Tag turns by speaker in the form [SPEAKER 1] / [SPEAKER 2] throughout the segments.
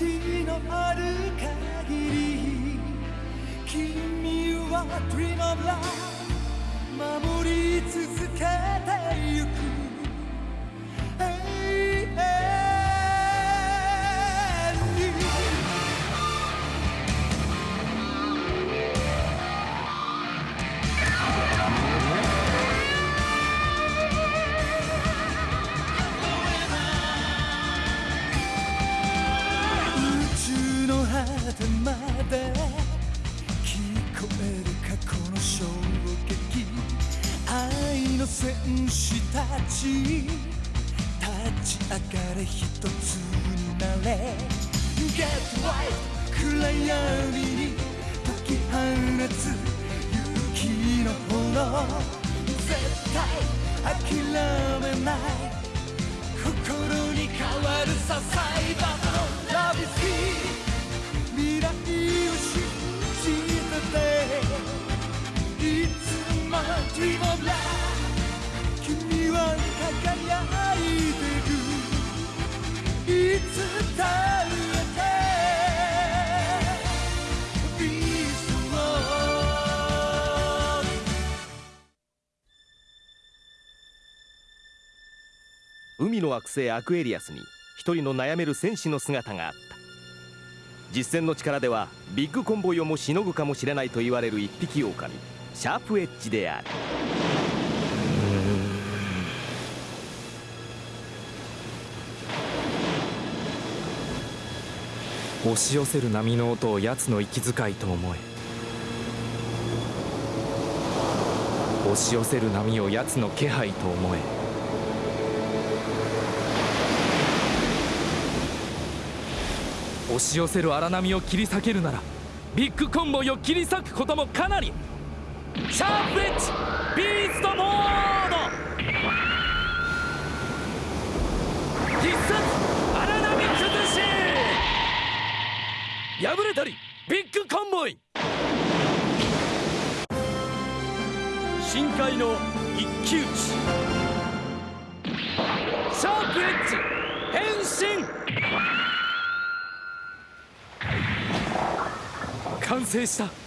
[SPEAKER 1] 命のある限り君は Dream of Love 守り続けてゆく。果てまで聞こえる過去の衝撃愛の戦士たち。立ち。上がれ一つになれ Get right 暗闇に解き放つ勇気の炎絶対諦めない心に変わるさサイバーの Love is here 君は輝いてるい
[SPEAKER 2] 海の惑星アクエリアスに一人の悩める戦士の姿があった。実戦の力ではビッグコンボイをもしのぐかもしれないと言われる一匹狼。シャープエッジである。
[SPEAKER 3] 押し寄せる波の音を奴の息遣いと思え。押し寄せる波を奴の気配と思え。押し寄せる荒波を切り裂けるならビッグコンボイを切り裂くこともかなり。シャープエッジビーストモード。必殺荒波崩し。破れたりビッグコンボイ。
[SPEAKER 4] 深海の一騎打ち。
[SPEAKER 3] シャープエッジ変身。完成した。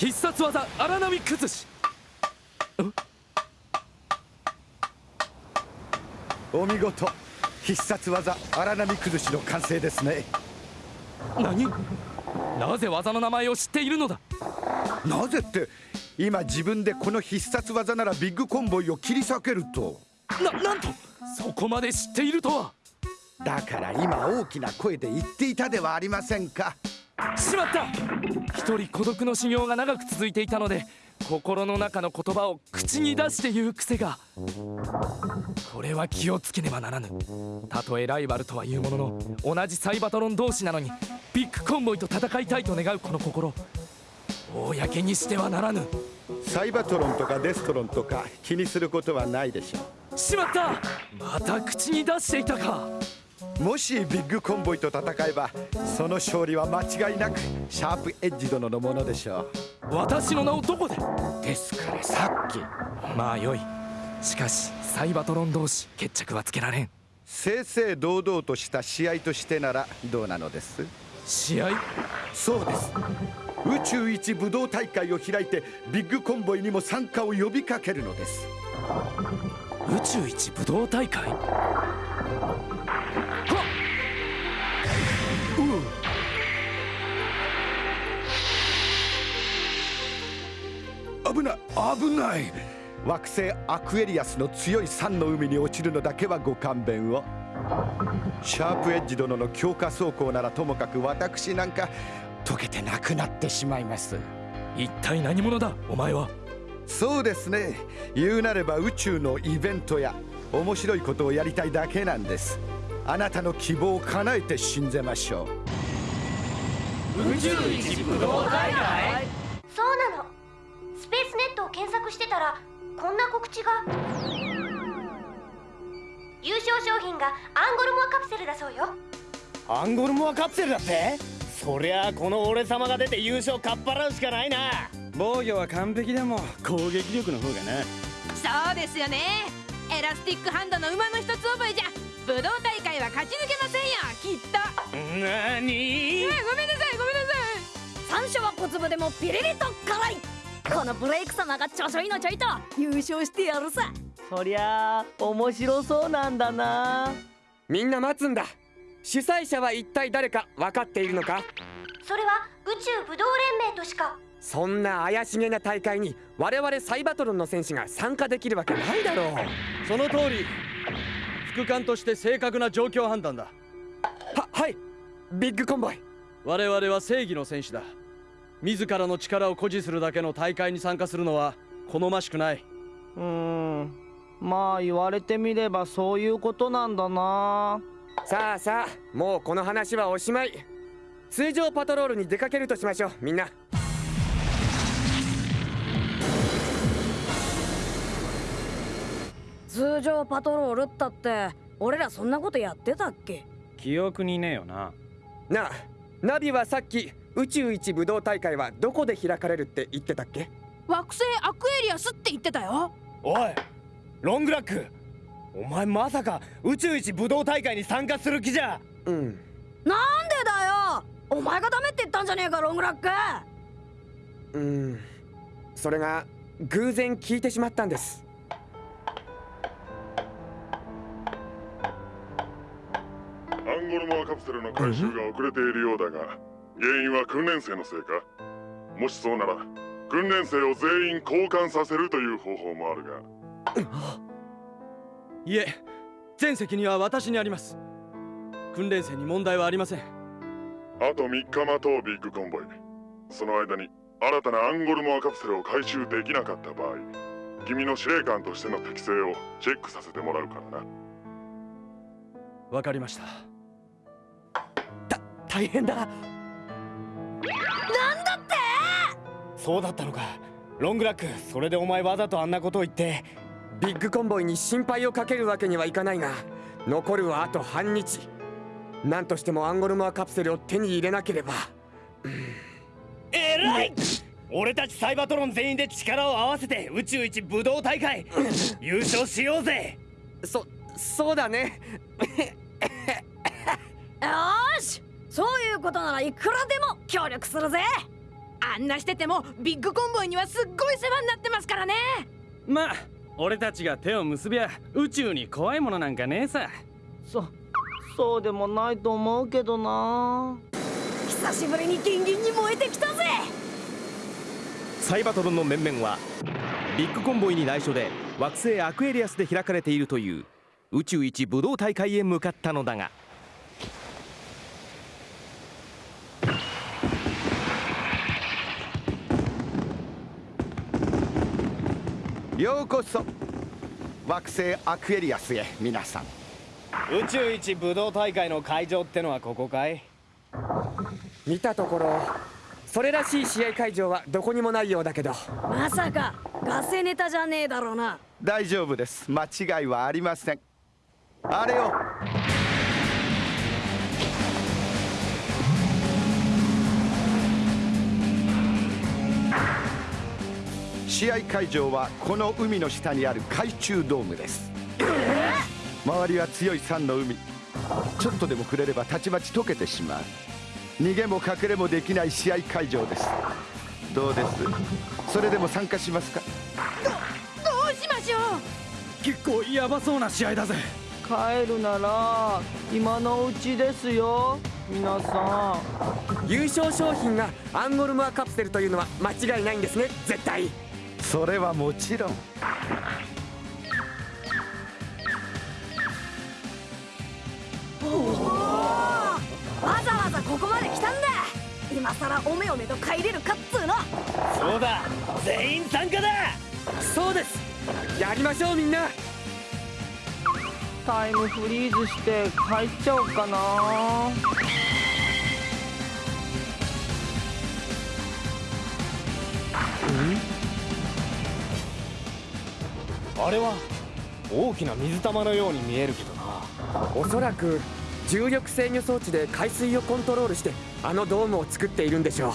[SPEAKER 3] 必殺技荒波崩し。
[SPEAKER 5] お見事。必殺技荒波崩しの完成ですね。
[SPEAKER 3] 何？なぜ技の名前を知っているのだ？
[SPEAKER 5] なぜって今自分でこの必殺技ならビッグコンボイを切り裂けると。
[SPEAKER 3] ななんとそこまで知っているとは。
[SPEAKER 5] だから今大きな声で言っていたではありませんか
[SPEAKER 3] しまった。一人孤独の修行が長く続いていたので心の中の言葉を口に出して言う癖が。これは気をつけねばならぬ。たとえライバルとはいうものの同じサイバトロン同士なのにビッグコンボイと戦いたいと願うこの心。公にしてはならぬ。
[SPEAKER 5] サイバトロンとかデストロンとか気にすることはないでしょ
[SPEAKER 3] しまった。また口に出していたか。
[SPEAKER 5] うもしビッグコンボイと戦えばその勝利は間違いなくシャープエッジ殿のものでしょ
[SPEAKER 3] 私の名をどこで？
[SPEAKER 5] うですからさっき。
[SPEAKER 3] まあよい。しかしサイバトロン同士決着はつけられん。
[SPEAKER 5] 正々堂々とした試合としてならどうなのです？
[SPEAKER 3] 試合？
[SPEAKER 5] そうです。宇宙一武道大会を開いてビッグコンボイにも参加を呼びかけるのです。
[SPEAKER 3] 宇宙一武道大会？
[SPEAKER 5] 危ない。危ない。惑星アクエリアスの強い酸の海に落ちるのだけはご勘弁を。シャープエッジ殿の強化走行ならともかく私なんか溶けてなくなってしまいます。
[SPEAKER 3] 一体何者だ？お前は。
[SPEAKER 5] そうですね。言うなれば宇宙のイベントや面白いことをやりたいだけなんです。あなたの希望を叶えて信ぜましょう。
[SPEAKER 4] 宇宙一武道大会
[SPEAKER 6] 索してたらこんな告知が。優勝賞品がアンゴルモアカプセルだそうよ。
[SPEAKER 4] アンゴルモアカプセルだって？そりゃあこの俺様が出て優勝かっぱらうしかないな。防御は完璧でも攻撃力の方がな。
[SPEAKER 7] そうですよね。エラスティックハンドの馬鹿の一つ覚えじゃ武道大会は勝ち抜けませんよきっと。
[SPEAKER 4] なに？
[SPEAKER 7] えごめんなさいごめんなさい。
[SPEAKER 8] 山椒は小粒でもピリリと辛いこのブレイク様がちょちょいのちょいと優勝してやるさ。
[SPEAKER 9] そりゃあ面白そうなんだな。
[SPEAKER 10] みんな待つんだ。主催者は一体誰か分かっているのか？
[SPEAKER 6] それは宇宙武道連盟としか。
[SPEAKER 10] そんな怪しげな大会に我々サイバトロンの選手が参加できるわけないだろう。
[SPEAKER 11] その通り。副官として正確な状況判断だ。
[SPEAKER 10] ははい。ビッグコンボイ。
[SPEAKER 11] 我々は正義の戦士だ自らの力を誇示するだけの大会に参加するのは好ましくない。う
[SPEAKER 9] ーん。まあ言われてみればそういうことなんだな。
[SPEAKER 10] さあさあもうこの話はおしまい。通常パトロールに出かけるとしましょうみんな。
[SPEAKER 8] 通常パトロールったって俺らそんなことやってたっけ？
[SPEAKER 4] 記憶にねえよな。
[SPEAKER 10] なあナビはさっき宇宙一武道大会はどこで開かれるって言ってたっけ？
[SPEAKER 7] 惑星アクエリアスって言ってたよ。
[SPEAKER 4] おいロングラック。お前まさか宇宙一武道大会に参加する気じゃ。
[SPEAKER 10] うん。
[SPEAKER 8] なんでだよ。お前がダメって言ったんじゃねえかロングラック。
[SPEAKER 10] うん。それが偶然聞いてしまったんです。
[SPEAKER 12] アンゴルモアカプセルの回収が遅れているようだが原因は訓練生のせいか？もしそうなら訓練生を全員交換させるという方法もあるが。
[SPEAKER 11] いえ全責任は私にあります。訓練生に問題はありません。
[SPEAKER 12] あと3日待とうビッグコンボイ。その間に新たなアンゴルモアカプセルを回収できなかった場合君の司令官としての適性をチェックさせてもらうからな。
[SPEAKER 11] わかりました
[SPEAKER 10] 大変だ
[SPEAKER 8] なんだって？
[SPEAKER 4] そうだったのか。ロングラックそれでお前わざとあんなことを言って。
[SPEAKER 10] ビッグコンボイに心配をかけるわけにはいかないが残るはあと半日。何としてもアンゴルモアカプセルを手に入れなければ。
[SPEAKER 4] えらい！俺たちサイバトロン全員で力を合わせて宇宙一武道大会優勝しようぜ。
[SPEAKER 10] そそうだね。
[SPEAKER 8] よー？しそういうことならいくらでも協力するぜ。
[SPEAKER 7] あんなしててもビッグコンボイにはすっごい世話になってますからね。
[SPEAKER 4] まあ俺たちが手を結びゃ宇宙に怖いものなんかねえさ。
[SPEAKER 9] そそうでもないと思うけどな。
[SPEAKER 8] 久しぶりにギンギンに燃えてきたぜ。
[SPEAKER 2] サイバトロンの面々はビッグコンボイに内緒で惑星アクエリアスで開かれているという宇宙一武道大会へ向かったのだが
[SPEAKER 5] ようこそ。惑星アクエリアスへ皆さん。
[SPEAKER 4] 宇宙一武道大会の会場ってのはここかい？
[SPEAKER 10] 見たところそれらしい試合会場はどこにもないようだけど。
[SPEAKER 8] まさかガセネタじゃねえだろうな。
[SPEAKER 5] 大丈夫です。間違いはありません。あれを試合会場はこの海の下にある海中ドームです。周りは強い酸の海。ちょっとでも触れればたちまち溶けてしまう。逃げも隠れもできない試合会場です。どうです？それでも参加しますか？
[SPEAKER 7] どうしましょう？
[SPEAKER 4] 結構ヤバそうな試合だぜ。
[SPEAKER 9] 帰るなら今のうちですよ。皆さん。
[SPEAKER 10] 優勝商品がアンゴルモアカプセルというのは間違いないんですね絶対
[SPEAKER 5] それはもちろん。
[SPEAKER 8] わざわざここまで来たんだ。今さらおめおめと帰れるかっつうの。
[SPEAKER 4] そうだ全員参加だ。
[SPEAKER 10] そうです。やりましょうみんな。
[SPEAKER 9] タイムフリーズして帰っちゃおうかな
[SPEAKER 4] あれは大きな水玉のように見えるけどな。
[SPEAKER 10] おそらく重力制御装置で海水をコントロールしてあのドームを作っているんでしょ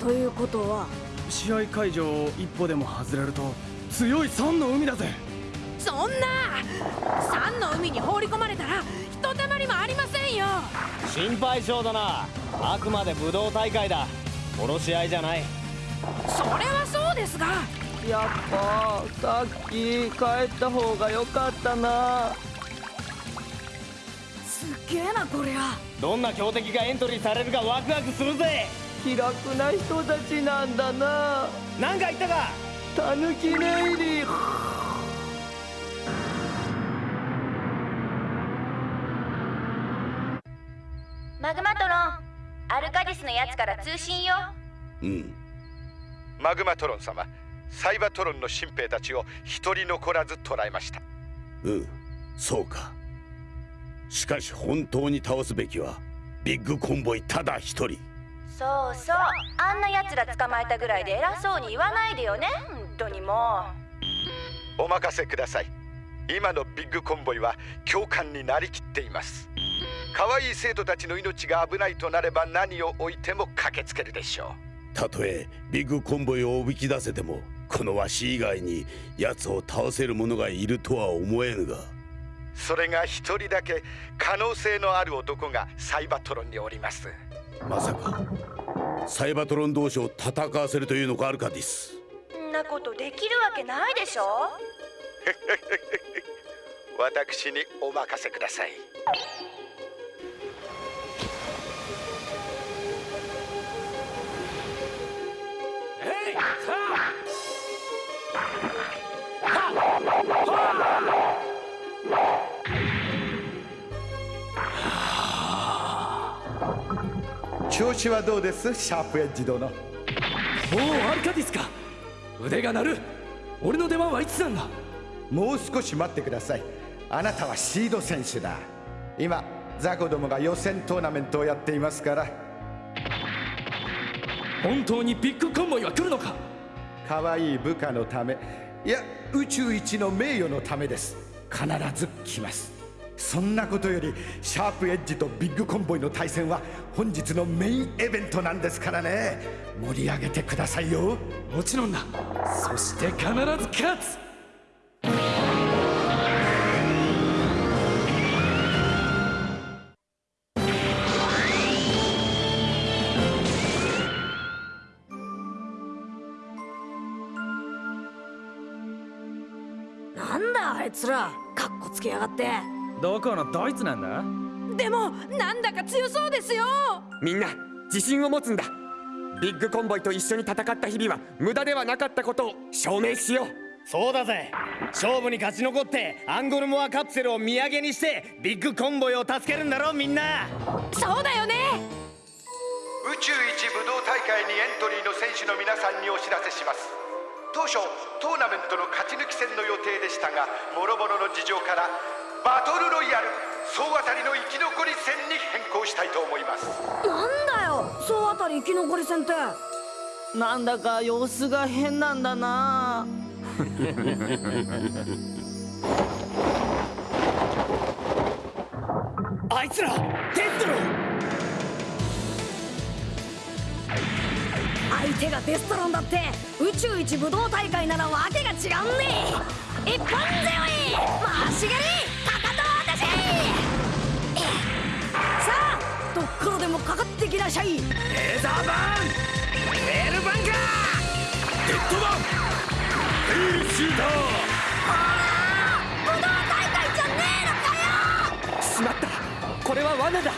[SPEAKER 10] う。
[SPEAKER 8] ということは
[SPEAKER 4] 試合会場を一歩でも外れると強い酸の海だぜ。
[SPEAKER 7] そんな酸の海に放り込まれたら一おたまりもありませんよ。
[SPEAKER 1] 心配性だな。あくまで武道大会だ。殺し合いじゃない。
[SPEAKER 7] それはそうですが
[SPEAKER 9] やっぱさっき帰った方が良かったな。
[SPEAKER 8] すっげえなこりゃ。
[SPEAKER 1] どんな強敵がエントリーされるかワクワクするぜ。
[SPEAKER 9] 気楽な人たちなんだな。
[SPEAKER 1] 何か言ったか。
[SPEAKER 9] タヌキネイリ
[SPEAKER 13] マグマトロンアルカディスのやつから通信よ。
[SPEAKER 5] うん。マグマトロン様サイバトロンの新兵たちを一人残らず捕らえました。
[SPEAKER 14] うんそうか。しかし本当に倒すべきはビッグコンボイただ一人。
[SPEAKER 13] そうそうあんなやつら捕まえたぐらいで偉そうに言わないでよね。本当にも
[SPEAKER 5] お任せください。今のビッグコンボイは教官になりきっています。可愛い生徒たちの命が危ないとなれば何を置いても駆けつけるでしょ
[SPEAKER 14] たとえビッグコンボイをおびき出せてもこのわし以外に奴を倒せる者がいるとは思えぬが。
[SPEAKER 5] それが一人だけ可能性のある男がサイバトロンにおります。
[SPEAKER 14] まさかサイバトロン同士を戦わせるというのかアルカディス
[SPEAKER 13] んなことできるわけないでしょ。
[SPEAKER 5] 私にお任せください調子はどうです？シャープエッジ殿
[SPEAKER 3] おおアルカディスか？腕が鳴る。俺の出番はいつなんだ。
[SPEAKER 5] もう少し待ってください。あなたはシード選手だ。今ザコどもが予選トーナメントをやっていますから。
[SPEAKER 3] 本当にビッグコンボイは来るのか？
[SPEAKER 5] 可愛い部下のため。いや宇宙一の名誉のためです。必ず来ますそんなことよりシャープエッジとビッグコンボイの対戦は本日のメインイベントなんですからね。盛り上げてくださいよ。
[SPEAKER 3] もちろんだ。そして必ず勝つ。
[SPEAKER 8] なんだあいつら。カッコつけやがって
[SPEAKER 4] どこのドイツなんだ？
[SPEAKER 7] でもなんだか強そうですよ。
[SPEAKER 10] みんな自信を持つんだ。ビッグコンボイと一緒に戦った日々は無駄ではなかったことを証明しよう。
[SPEAKER 1] そうだぜ。勝負に勝ち残ってアンゴルモアカプセルを土産にしてビッグコンボイを助けるんだろみんな。
[SPEAKER 7] そうだよね。
[SPEAKER 5] 宇宙一武道大会にエントリーの選手の皆さんにお知らせします。当初トーナメントの勝ち抜き戦の予定でしたが諸々の事情からバトルロイヤル総当たりの生き残り戦に変更したいと思います。
[SPEAKER 8] なんだよ総当たり生き残り戦って。
[SPEAKER 9] なんだか様子が変なんだな。
[SPEAKER 1] あいつらデストロ
[SPEAKER 8] 相手がデストロンだって宇宙一武道大会ならわけが違うんね一本背負い回し蹴りかかかってきなしゃい。レーザーバーン。ルバンカー。
[SPEAKER 14] デッドバン。ヘイシーター
[SPEAKER 8] 武道大会じゃねえのかよ。
[SPEAKER 10] しまった。これは罠だ。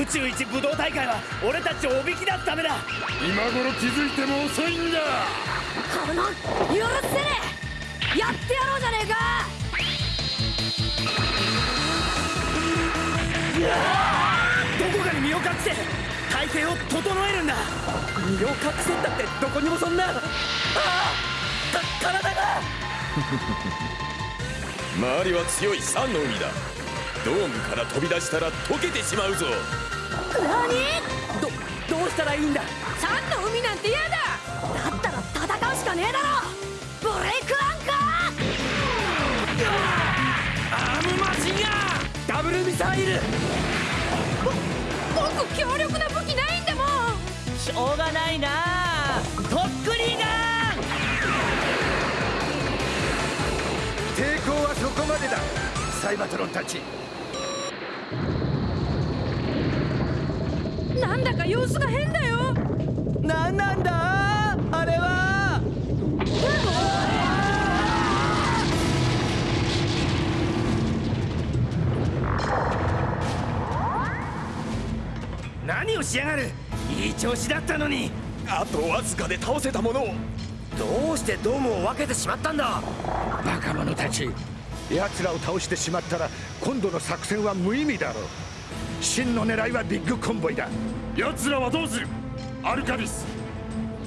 [SPEAKER 1] 宇宙一武道大会は俺たちをおびき出すためだ。
[SPEAKER 14] 今頃気づいても遅いんだ。
[SPEAKER 8] この許せねえ。やってやろうじゃねえか
[SPEAKER 1] 隠して体勢を整えるんだ。
[SPEAKER 3] 身を隠せったってどこにもそんな。ああた体が。
[SPEAKER 15] 周りは強い酸の海だ。ドームから飛び出したら溶けてしまうぞ。
[SPEAKER 8] 何？
[SPEAKER 3] どどうしたらいいんだ？
[SPEAKER 7] サンの海なんて嫌だ。
[SPEAKER 8] だったら戦うしかねえだろ。ブレイクアンカ
[SPEAKER 3] アー。ムマシンガンダブルミサイル
[SPEAKER 7] 個強力な武器ないんだもん。
[SPEAKER 9] しょうがないな。
[SPEAKER 3] とっくりが
[SPEAKER 5] 抵抗はそこまでだ。サイバトロンたち。
[SPEAKER 7] なんだか様子が変だよ。
[SPEAKER 9] 何なんだ？
[SPEAKER 3] しやがるいい調子だったのに。
[SPEAKER 16] あとわずかで倒せたものを。
[SPEAKER 4] どうしてドームを分けてしまったんだ。
[SPEAKER 5] バカ者たち。奴らを倒してしまったら今度の作戦は無意味だろう。真の狙いはビッグコンボイだ。
[SPEAKER 12] 奴らはどうする？アルカディス。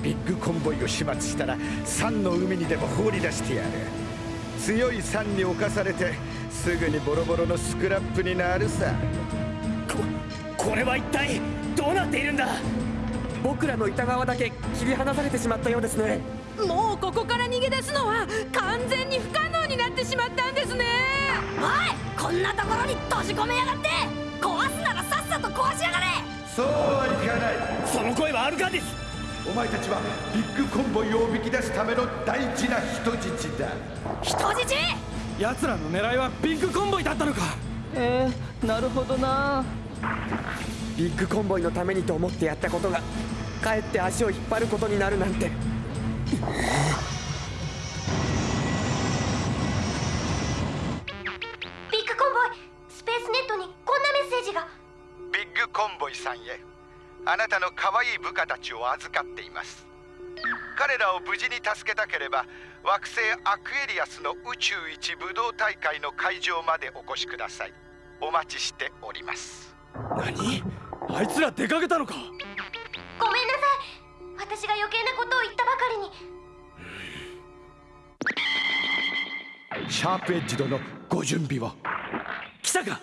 [SPEAKER 5] ビッグコンボイを始末したら酸の海にでも放り出してやる。強い酸に侵されてすぐにボロボロのスクラップになるさ。
[SPEAKER 4] これは一体？どうなっているんだ？
[SPEAKER 10] 僕らの板側だけ切り離されてしまったようですね。
[SPEAKER 7] もうここから逃げ出すのは完全に不可能になってしまったんですね。
[SPEAKER 8] おいこんなところに閉じ込めやがって。壊すならさっさと壊しやがれ。
[SPEAKER 5] そうはいかない。
[SPEAKER 4] その声はアルカディス
[SPEAKER 5] お前たちはビッグコンボイをおびき出すための大事な人質だ。
[SPEAKER 8] 人質？
[SPEAKER 11] 奴らの狙いはビッグコンボイだったのか。
[SPEAKER 9] えー、なるほどな
[SPEAKER 10] ビッグコンボイのためにと思ってやったことがかえって足を引っ張ることになるなんて。
[SPEAKER 6] ビッグコンボイスペースネットにこんなメッセージが。
[SPEAKER 5] ビッグコンボイさんへあなたの可愛い部下たちを預かっています。彼らを無事に助けたければ惑星アクエリアスの宇宙一武道大会の会場までお越しください。お待ちしております。
[SPEAKER 11] 何？あいつら出かけたのか。
[SPEAKER 6] ごめんなさい。私が余計なことを言ったばかりに。
[SPEAKER 5] シャープエッジ殿ご準備を
[SPEAKER 3] 来たか。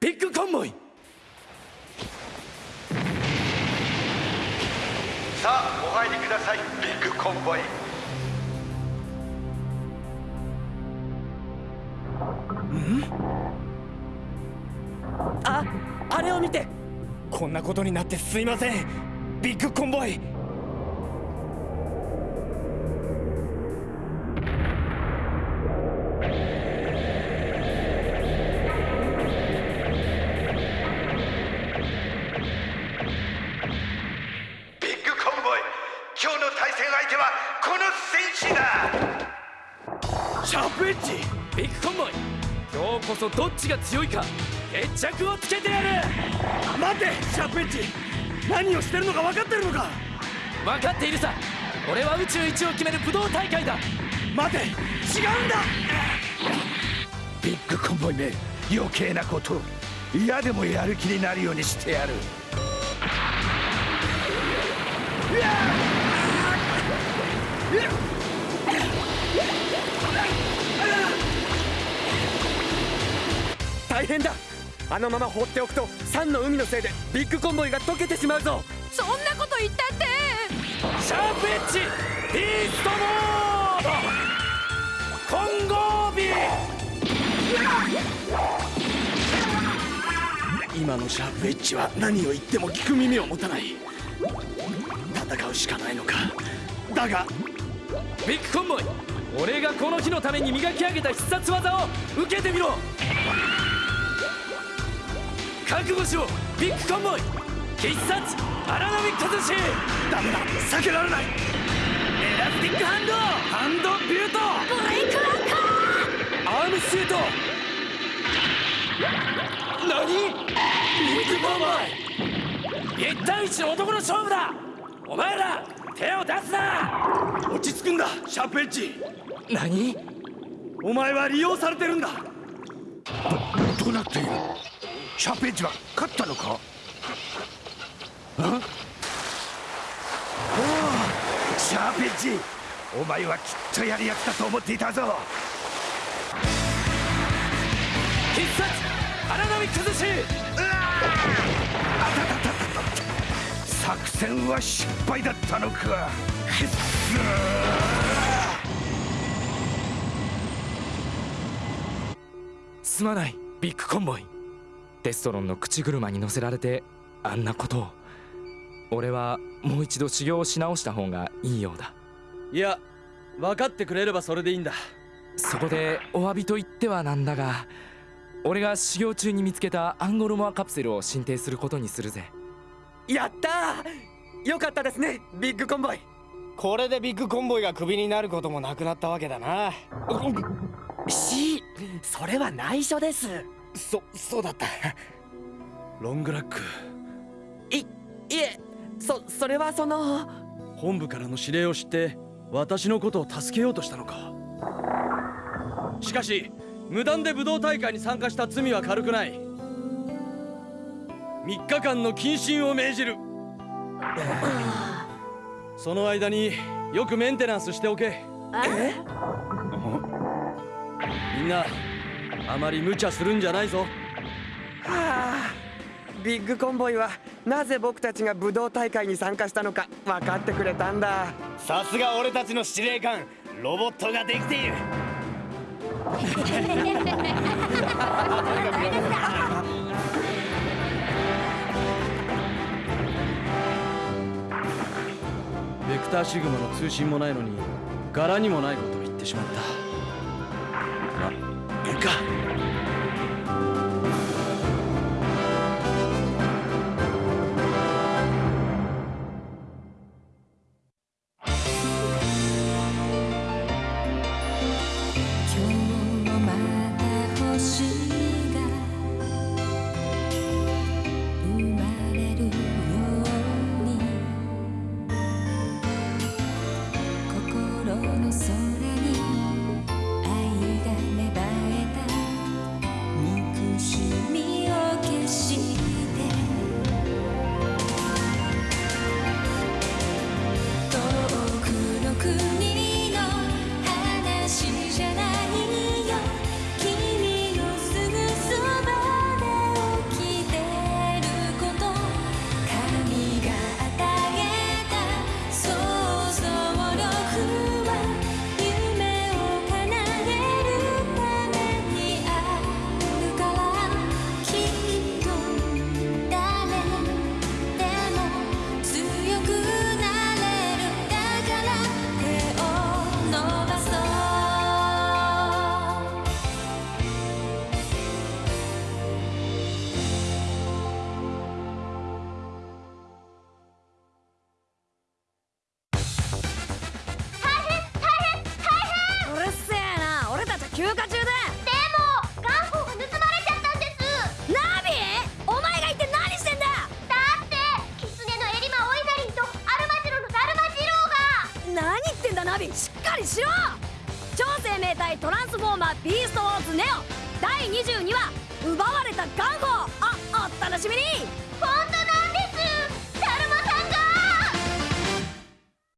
[SPEAKER 3] ビッグコンボイ。
[SPEAKER 5] さあお入りくださいビッグコンボイ。
[SPEAKER 4] ああれを見てこんなことになってすいません。ビッグコンボイ。
[SPEAKER 5] ビッグコンボイ。今日の対戦相手はこの戦士だ。
[SPEAKER 3] シャープエッジ。ビッグコンボイ。今日こそどっちが強いか決着をつけてやる。
[SPEAKER 11] 待ってシャープエッジ。何をしてるのか分かってるのか。
[SPEAKER 3] 分かっているさ。俺は宇宙一を決める武道大会だ。
[SPEAKER 11] 待て違うんだ。
[SPEAKER 5] ビッグコンボイめ余計なこと。嫌でもやる気になるようにしてやる。
[SPEAKER 10] 大変だあのまま放っておくと酸の海のせいでビッグコンボイが溶けてしまうぞ。
[SPEAKER 7] そんなこと言ったって。
[SPEAKER 3] シャープエッジビーストモード。混合ビ
[SPEAKER 11] 今のシャープエッジは何を言っても聞く耳を持たない。戦うしかないのか。だが
[SPEAKER 3] ビッグコンボイ俺がこの日のために磨き上げた必殺技を受けてみろ覚悟しろビッグコンボイ必殺荒波崩し
[SPEAKER 11] ダメだ避けられない
[SPEAKER 3] エラスティックハンドハンドビュート
[SPEAKER 8] ブレイクランカ
[SPEAKER 3] アームシュート何ビッグコンボイ一対一の男の勝負だお前ら手を出すな
[SPEAKER 11] 落ち着くんだシャープエッジ
[SPEAKER 3] 何
[SPEAKER 11] お前は利用されてるんだ。
[SPEAKER 5] どうなっている？シャープエッジは勝ったのか？あおおシャープエッジお前はきっとやるやつだと思っていたぞ。
[SPEAKER 3] 必殺荒波崩し。
[SPEAKER 5] 作戦は失敗だったのかくっ
[SPEAKER 3] すまないビッグコンボイテストロンの口車に乗せられてあんなことを。俺はもう一度修行をし直した方がいいようだ。
[SPEAKER 11] いや分かってくれればそれでいいんだ。
[SPEAKER 3] そこでお詫びと言ってはなんだが俺が修行中に見つけたアンゴルモアカプセルを進呈することにするぜ。
[SPEAKER 10] やったー！よかったですねビッグコンボイ。
[SPEAKER 4] これでビッグコンボイがクビになることもなくなったわけだな。
[SPEAKER 10] C それは内緒です
[SPEAKER 4] そそうだった。
[SPEAKER 11] ロングラック。
[SPEAKER 10] いいえそそれはその。
[SPEAKER 11] 本部からの指令を知って私のことを助けようとしたのか。しかし無断で武道大会に参加した罪は軽くない。3日間の謹慎を命じる。その間によくメンテナンスしておけ。みんなあまり無茶するんじゃないぞ。
[SPEAKER 10] はあビッグコンボイはなぜ僕たちが武道大会に参加したのか分かってくれたんだ。
[SPEAKER 4] さすが俺たちの司令官ロボットができている。
[SPEAKER 11] ベクターシグマの通信もないのに柄にもないことを言ってしまったか。